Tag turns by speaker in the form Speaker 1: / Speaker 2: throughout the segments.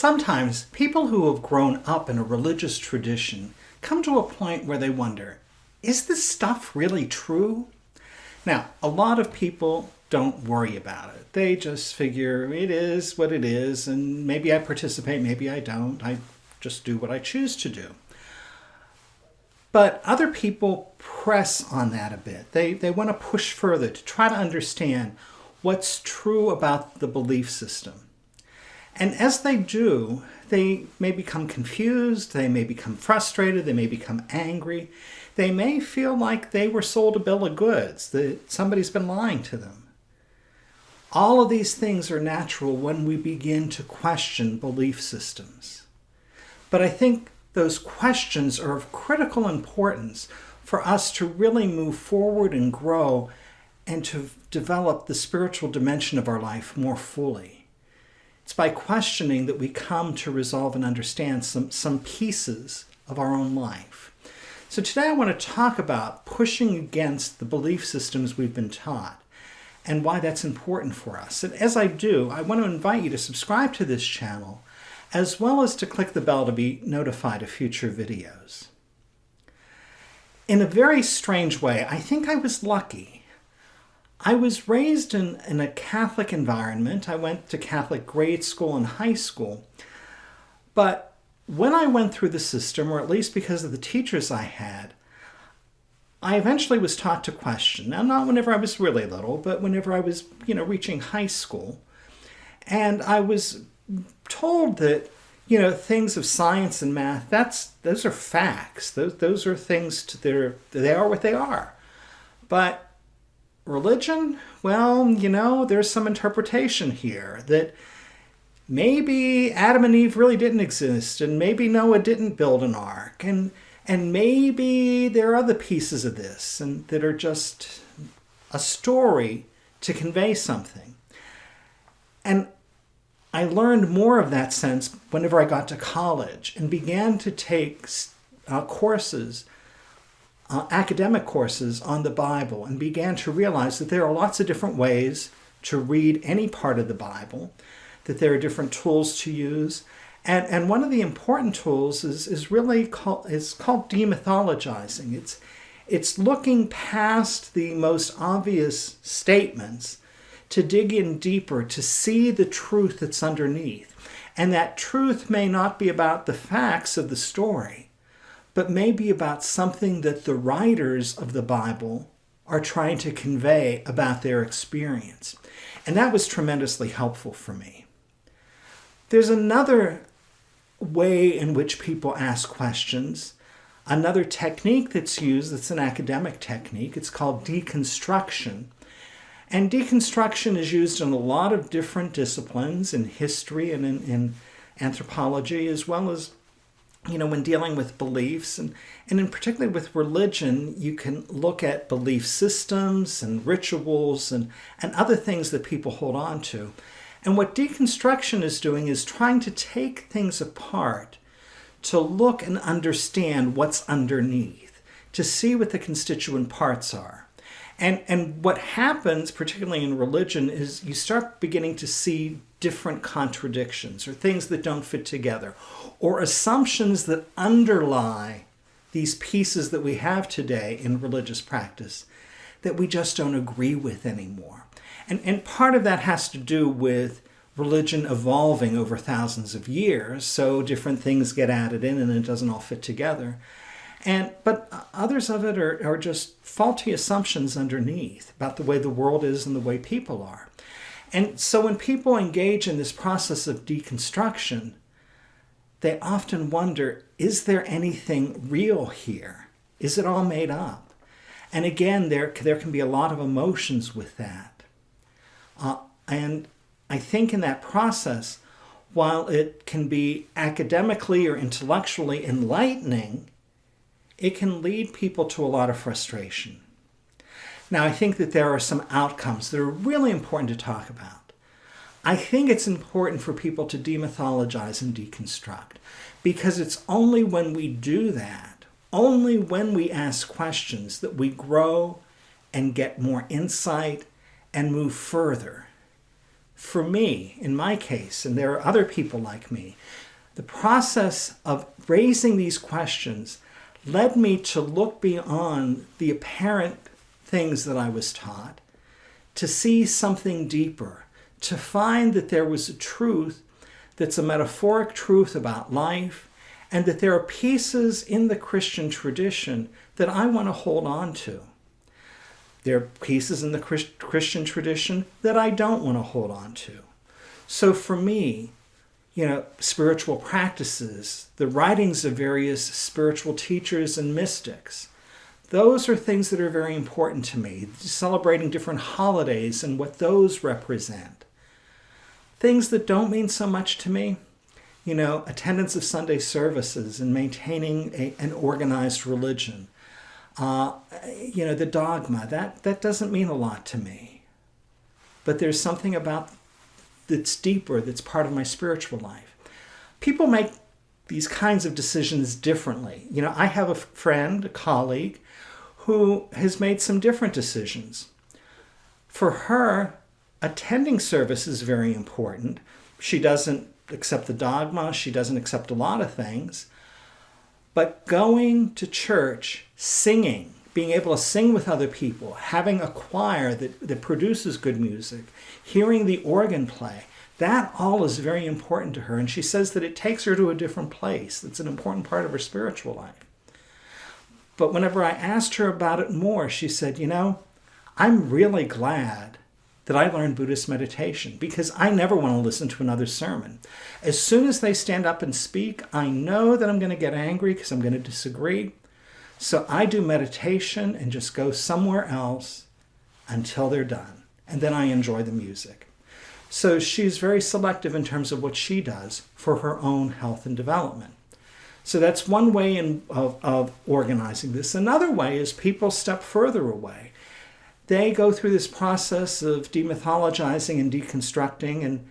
Speaker 1: Sometimes people who have grown up in a religious tradition come to a point where they wonder, is this stuff really true? Now, a lot of people don't worry about it. They just figure it is what it is, and maybe I participate, maybe I don't. I just do what I choose to do. But other people press on that a bit. They, they want to push further to try to understand what's true about the belief system. And as they do, they may become confused, they may become frustrated, they may become angry. They may feel like they were sold a bill of goods, that somebody's been lying to them. All of these things are natural when we begin to question belief systems. But I think those questions are of critical importance for us to really move forward and grow and to develop the spiritual dimension of our life more fully. It's by questioning that we come to resolve and understand some, some pieces of our own life. So today I want to talk about pushing against the belief systems we've been taught and why that's important for us. And as I do, I want to invite you to subscribe to this channel as well as to click the bell to be notified of future videos. In a very strange way, I think I was lucky. I was raised in, in a Catholic environment. I went to Catholic grade school and high school. But when I went through the system, or at least because of the teachers I had, I eventually was taught to question. Now, not whenever I was really little, but whenever I was, you know, reaching high school. And I was told that, you know, things of science and math, that's those are facts. Those, those are things, to, they're, they are what they are. But religion, well, you know, there's some interpretation here that maybe Adam and Eve really didn't exist, and maybe Noah didn't build an ark, and and maybe there are other pieces of this and that are just a story to convey something. And I learned more of that sense whenever I got to college and began to take uh, courses, uh, academic courses on the Bible, and began to realize that there are lots of different ways to read any part of the Bible, that there are different tools to use, and, and one of the important tools is, is really called, is called demythologizing. It's, it's looking past the most obvious statements to dig in deeper, to see the truth that's underneath. And that truth may not be about the facts of the story, but maybe about something that the writers of the Bible are trying to convey about their experience. And that was tremendously helpful for me. There's another way in which people ask questions. Another technique that's used, that's an academic technique, it's called deconstruction. And deconstruction is used in a lot of different disciplines in history and in, in anthropology, as well as you know, when dealing with beliefs and, and in particularly with religion, you can look at belief systems and rituals and, and other things that people hold on to. And what deconstruction is doing is trying to take things apart to look and understand what's underneath, to see what the constituent parts are. And, and what happens, particularly in religion, is you start beginning to see different contradictions or things that don't fit together or assumptions that underlie these pieces that we have today in religious practice that we just don't agree with anymore. And, and part of that has to do with religion evolving over thousands of years, so different things get added in and it doesn't all fit together. And, but others of it are, are just faulty assumptions underneath about the way the world is and the way people are. And so when people engage in this process of deconstruction, they often wonder, is there anything real here? Is it all made up? And again, there, there can be a lot of emotions with that. Uh, and I think in that process, while it can be academically or intellectually enlightening, it can lead people to a lot of frustration. Now, I think that there are some outcomes that are really important to talk about. I think it's important for people to demythologize and deconstruct because it's only when we do that, only when we ask questions that we grow and get more insight and move further for me, in my case, and there are other people like me, the process of raising these questions led me to look beyond the apparent things that I was taught, to see something deeper, to find that there was a truth that's a metaphoric truth about life, and that there are pieces in the Christian tradition that I want to hold on to. There are pieces in the Christian tradition that I don't want to hold on to. So for me, you know, spiritual practices, the writings of various spiritual teachers and mystics, those are things that are very important to me. Celebrating different holidays and what those represent. Things that don't mean so much to me, you know, attendance of Sunday services and maintaining a, an organized religion. Uh, you know, the dogma, that, that doesn't mean a lot to me. But there's something about that's deeper, that's part of my spiritual life. People make these kinds of decisions differently. You know, I have a friend, a colleague, who has made some different decisions. For her, attending service is very important. She doesn't accept the dogma, she doesn't accept a lot of things. But going to church, singing, being able to sing with other people, having a choir that, that produces good music, hearing the organ play, that all is very important to her. And she says that it takes her to a different place. It's an important part of her spiritual life. But whenever I asked her about it more, she said, you know, I'm really glad that I learned Buddhist meditation because I never want to listen to another sermon. As soon as they stand up and speak, I know that I'm going to get angry because I'm going to disagree. So I do meditation and just go somewhere else until they're done. And then I enjoy the music. So she's very selective in terms of what she does for her own health and development. So that's one way in, of, of organizing this. Another way is people step further away they go through this process of demythologizing and deconstructing and,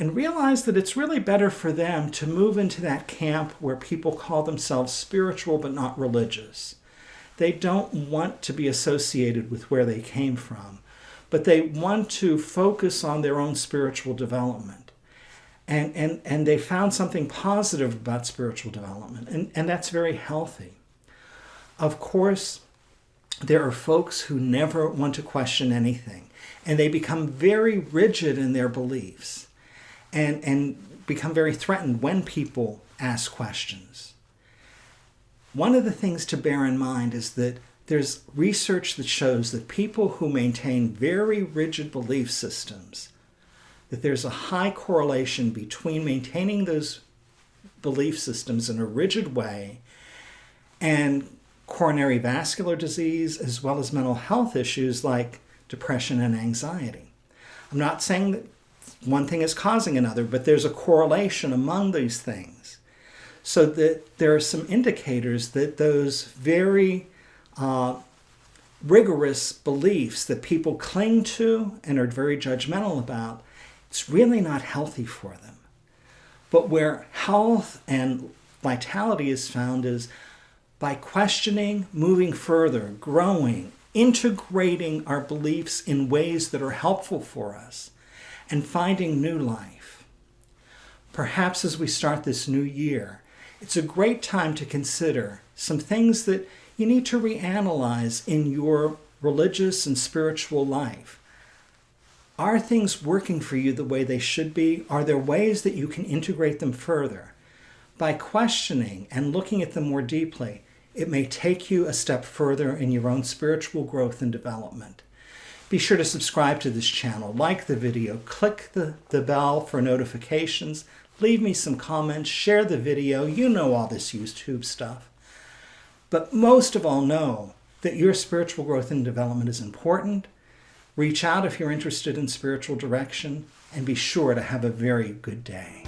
Speaker 1: and realize that it's really better for them to move into that camp where people call themselves spiritual but not religious. They don't want to be associated with where they came from, but they want to focus on their own spiritual development. And, and, and they found something positive about spiritual development, and, and that's very healthy. Of course, there are folks who never want to question anything and they become very rigid in their beliefs and, and become very threatened when people ask questions. One of the things to bear in mind is that there's research that shows that people who maintain very rigid belief systems, that there's a high correlation between maintaining those belief systems in a rigid way and coronary vascular disease, as well as mental health issues like depression and anxiety. I'm not saying that one thing is causing another, but there's a correlation among these things. So that there are some indicators that those very uh, rigorous beliefs that people cling to and are very judgmental about, it's really not healthy for them. But where health and vitality is found is by questioning, moving further, growing, integrating our beliefs in ways that are helpful for us, and finding new life. Perhaps as we start this new year, it's a great time to consider some things that you need to reanalyze in your religious and spiritual life. Are things working for you the way they should be? Are there ways that you can integrate them further? By questioning and looking at them more deeply, it may take you a step further in your own spiritual growth and development. Be sure to subscribe to this channel, like the video, click the, the bell for notifications, leave me some comments, share the video. You know all this YouTube stuff. But most of all, know that your spiritual growth and development is important. Reach out if you're interested in spiritual direction, and be sure to have a very good day.